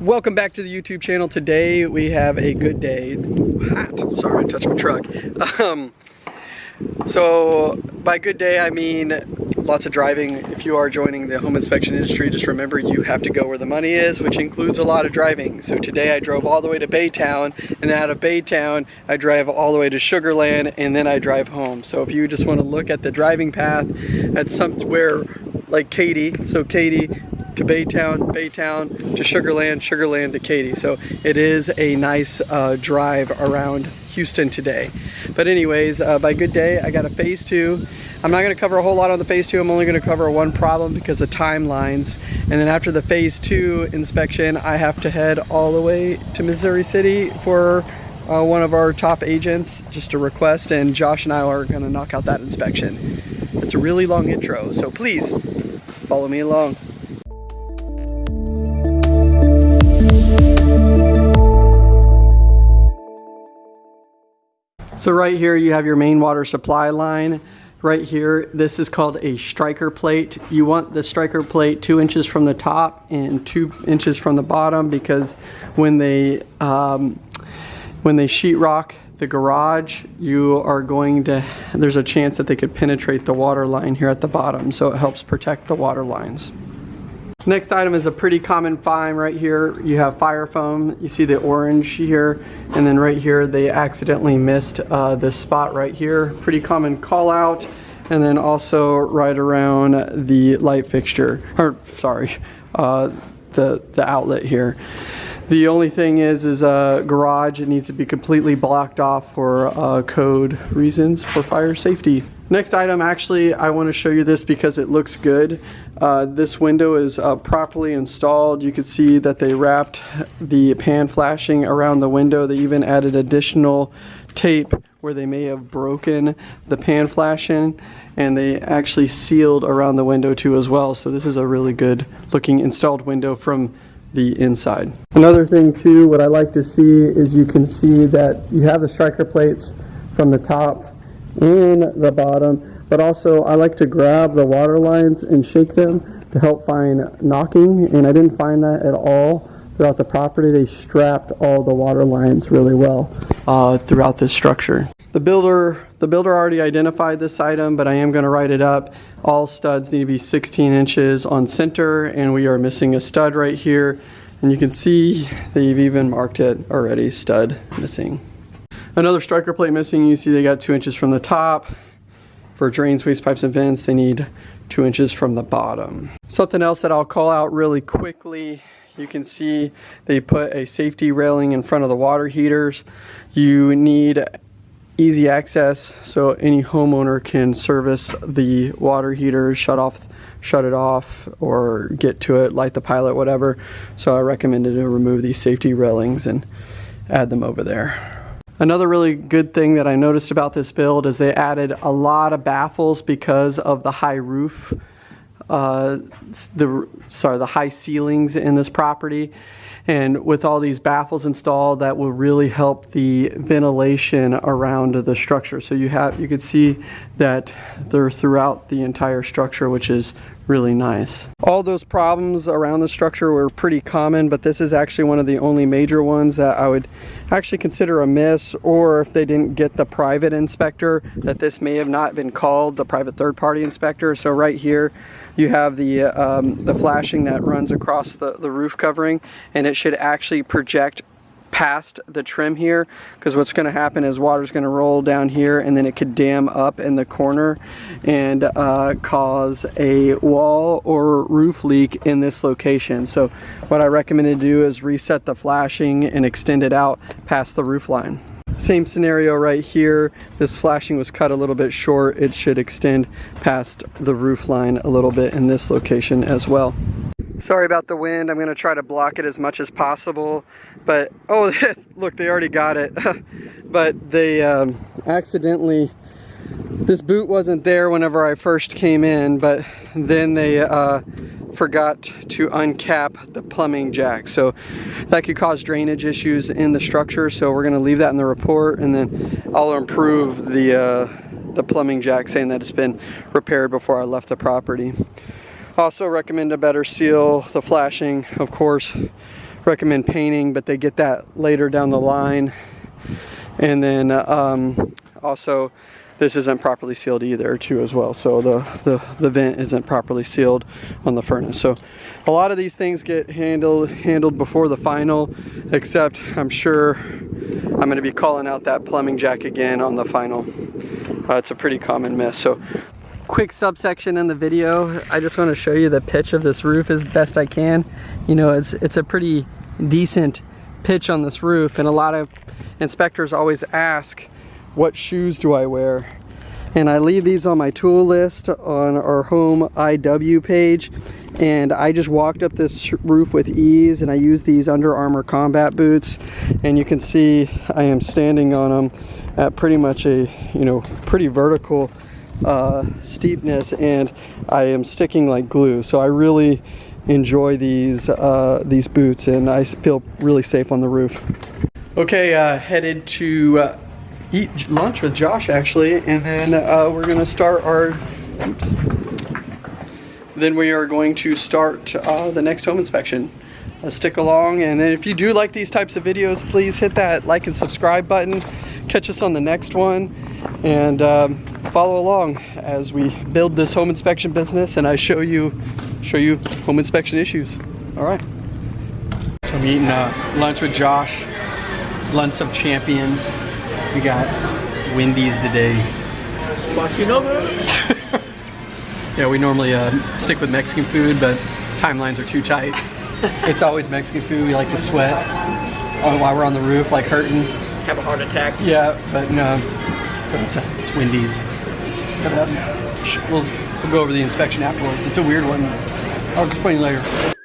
Welcome back to the YouTube channel. Today we have a good day. Hot. Sorry, I touched my truck. Um, so by good day, I mean lots of driving. If you are joining the home inspection industry, just remember you have to go where the money is, which includes a lot of driving. So today I drove all the way to Baytown, and then out of Baytown, I drive all the way to Sugarland, and then I drive home. So if you just want to look at the driving path at somewhere like Katy, so Katy, to Baytown, Baytown to Sugarland, Sugarland to Katy. So it is a nice uh, drive around Houston today. But anyways, uh, by good day, I got a phase two. I'm not gonna cover a whole lot on the phase two. I'm only gonna cover one problem because of timelines. And then after the phase two inspection, I have to head all the way to Missouri City for uh, one of our top agents, just a request, and Josh and I are gonna knock out that inspection. It's a really long intro, so please follow me along. So right here you have your main water supply line. Right here, this is called a striker plate. You want the striker plate two inches from the top and two inches from the bottom because when they um, when they sheetrock the garage, you are going to, there's a chance that they could penetrate the water line here at the bottom, so it helps protect the water lines. Next item is a pretty common find right here. You have fire foam. You see the orange here. And then right here, they accidentally missed uh, this spot right here. Pretty common call out. And then also right around the light fixture, or sorry, uh, the, the outlet here. The only thing is, is a garage, it needs to be completely blocked off for uh, code reasons for fire safety. Next item, actually, I want to show you this because it looks good. Uh, this window is uh, properly installed. You can see that they wrapped the pan flashing around the window. They even added additional tape where they may have broken the pan flashing and they actually sealed around the window too as well. So this is a really good looking installed window from the inside. Another thing too, what I like to see is you can see that you have the striker plates from the top and the bottom, but also I like to grab the water lines and shake them to help find knocking, and I didn't find that at all throughout the property. They strapped all the water lines really well uh, throughout this structure. The builder, the builder already identified this item, but I am going to write it up. All studs need to be 16 inches on center, and we are missing a stud right here. And you can see they've even marked it already, stud missing. Another striker plate missing. You see they got two inches from the top. For drains, waste pipes, and vents, they need two inches from the bottom. Something else that I'll call out really quickly you can see they put a safety railing in front of the water heaters. You need easy access so any homeowner can service the water heater, shut off shut it off or get to it, light the pilot, whatever. So I recommended to remove these safety railings and add them over there. Another really good thing that I noticed about this build is they added a lot of baffles because of the high roof, uh, the sorry, the high ceilings in this property. And with all these baffles installed, that will really help the ventilation around the structure. So you have, you can see that they're throughout the entire structure, which is really nice. All those problems around the structure were pretty common, but this is actually one of the only major ones that I would actually consider a miss, or if they didn't get the private inspector, that this may have not been called the private third-party inspector. So right here, you have the, um, the flashing that runs across the, the roof covering, and it should actually project past the trim here because what's going to happen is water is going to roll down here and then it could dam up in the corner and uh, cause a wall or roof leak in this location. So what I recommend to do is reset the flashing and extend it out past the roof line. Same scenario right here. This flashing was cut a little bit short. It should extend past the roof line a little bit in this location as well. Sorry about the wind. I'm going to try to block it as much as possible. But, oh, look, they already got it. but they um, accidentally, this boot wasn't there whenever I first came in, but then they uh, forgot to uncap the plumbing jack. So that could cause drainage issues in the structure. So we're going to leave that in the report and then I'll improve the, uh, the plumbing jack saying that it's been repaired before I left the property. Also recommend a better seal, the flashing, of course, recommend painting, but they get that later down the line. And then um, also, this isn't properly sealed either too as well. So the, the, the vent isn't properly sealed on the furnace. So a lot of these things get handled handled before the final, except I'm sure I'm gonna be calling out that plumbing jack again on the final. Uh, it's a pretty common miss. So quick subsection in the video. I just want to show you the pitch of this roof as best I can. You know, it's it's a pretty decent pitch on this roof and a lot of inspectors always ask what shoes do I wear and I leave these on my tool list on our home IW page and I just walked up this roof with ease and I use these Under Armour combat boots and you can see I am standing on them at pretty much a you know pretty vertical uh, steepness and I am sticking like glue so I really enjoy these uh, these boots and I feel really safe on the roof okay uh, headed to uh, eat lunch with Josh actually, and then uh, we're gonna start our. Oops. Then we are going to start uh, the next home inspection. Stick along, and if you do like these types of videos, please hit that like and subscribe button. Catch us on the next one, and um, follow along as we build this home inspection business, and I show you show you home inspection issues. All right. So I'm eating uh, lunch with Josh, lunch of champions. We got Wendy's today. Spicy nuggets. yeah, we normally uh, stick with Mexican food, but timelines are too tight. it's always Mexican food. We like to sweat on, while we're on the roof, like hurting. Have a heart attack. Yeah, but no, but it's, Wendy's. We'll, we'll go over the inspection afterwards. It's a weird one. I'll explain later.